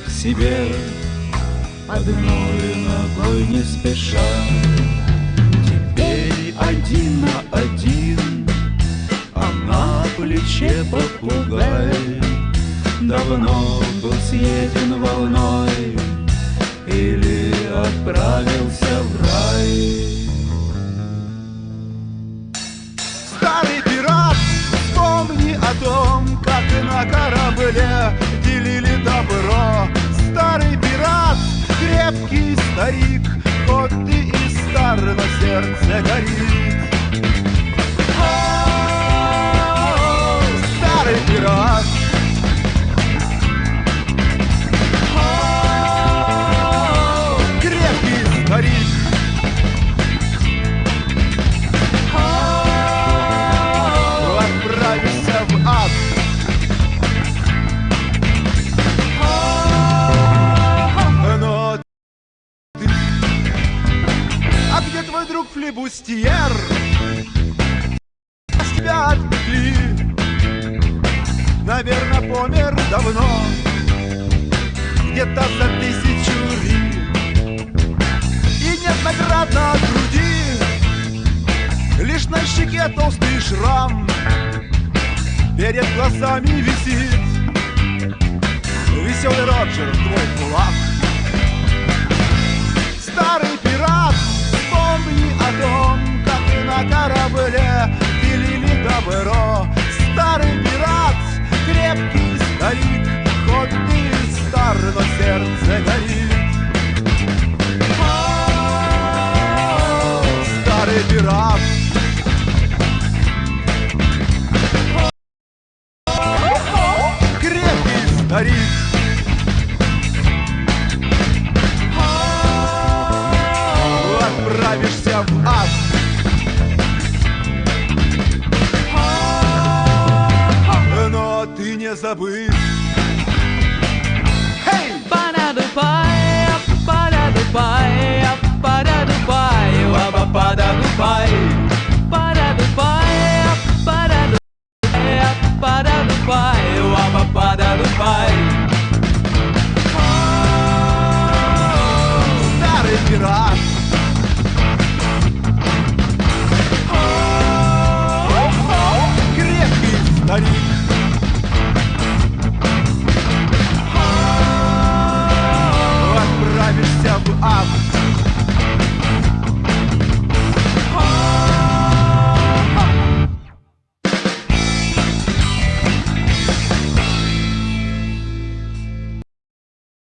к себе. Одной ногой не спеша. Теперь один на один А на плече попугай Давно был съеден волной Или отправился в рай. Старый пират, вспомни о том, как на корабле делили добро. Старый пират, крепкий старик, хоть ты и стар, но сердце горит. О, Старый пират, О, крепкий старик, отправишься в ад. Друг флебустьер? Тебя отпекли Наверное, помер давно. Где-то за тысячу ли И нет наград на груди. Лишь на щеке толстый шрам Перед глазами висит. Веселый Роджер, твой кулак сердце горит О, Старый пират крепкий старик. Отправишься в ад. Но ты не забыть. at a bar.